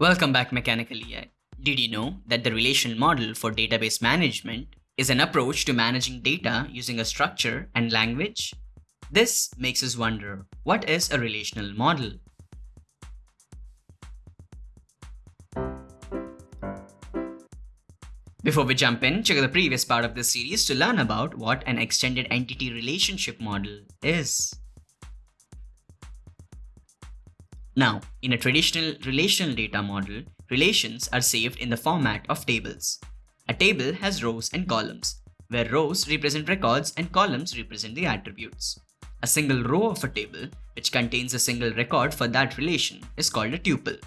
Welcome back Mechanical EI. Did you know that the relational model for database management is an approach to managing data using a structure and language? This makes us wonder, what is a relational model? Before we jump in, check out the previous part of this series to learn about what an extended entity relationship model is. Now, in a traditional relational data model, relations are saved in the format of tables. A table has rows and columns, where rows represent records and columns represent the attributes. A single row of a table, which contains a single record for that relation, is called a tuple.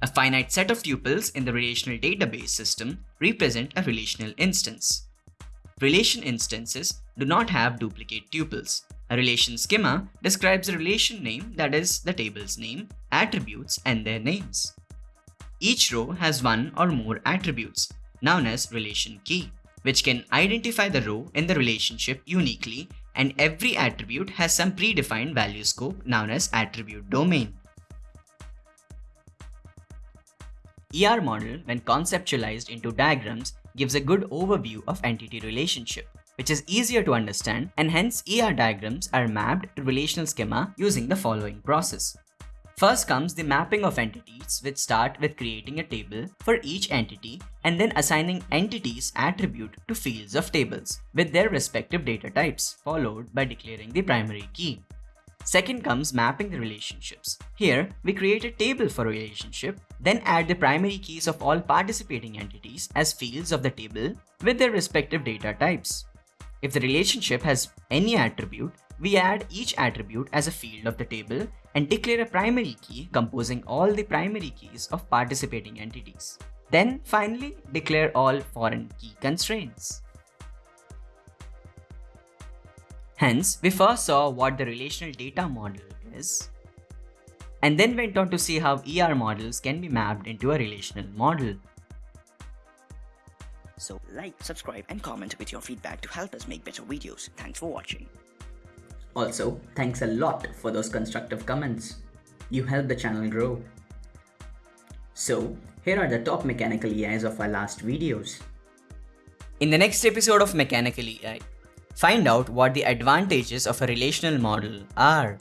A finite set of tuples in the relational database system represent a relational instance. Relation instances do not have duplicate tuples. A relation schema describes a relation name that is the table's name, attributes and their names. Each row has one or more attributes, known as relation key, which can identify the row in the relationship uniquely and every attribute has some predefined value scope known as attribute domain. ER model, when conceptualized into diagrams, gives a good overview of entity relationship, which is easier to understand and hence ER diagrams are mapped to relational schema using the following process. First comes the mapping of entities which start with creating a table for each entity and then assigning entities attribute to fields of tables with their respective data types followed by declaring the primary key. Second comes mapping the relationships. Here, we create a table for relationship, then add the primary keys of all participating entities as fields of the table with their respective data types. If the relationship has any attribute, we add each attribute as a field of the table and declare a primary key composing all the primary keys of participating entities. Then finally, declare all foreign key constraints. Hence, we first saw what the relational data model is, and then went on to see how ER models can be mapped into a relational model. So like, subscribe and comment with your feedback to help us make better videos. Thanks for watching. Also, thanks a lot for those constructive comments. You help the channel grow. So, here are the top mechanical EIs of our last videos. In the next episode of Mechanical EI, Find out what the advantages of a relational model are.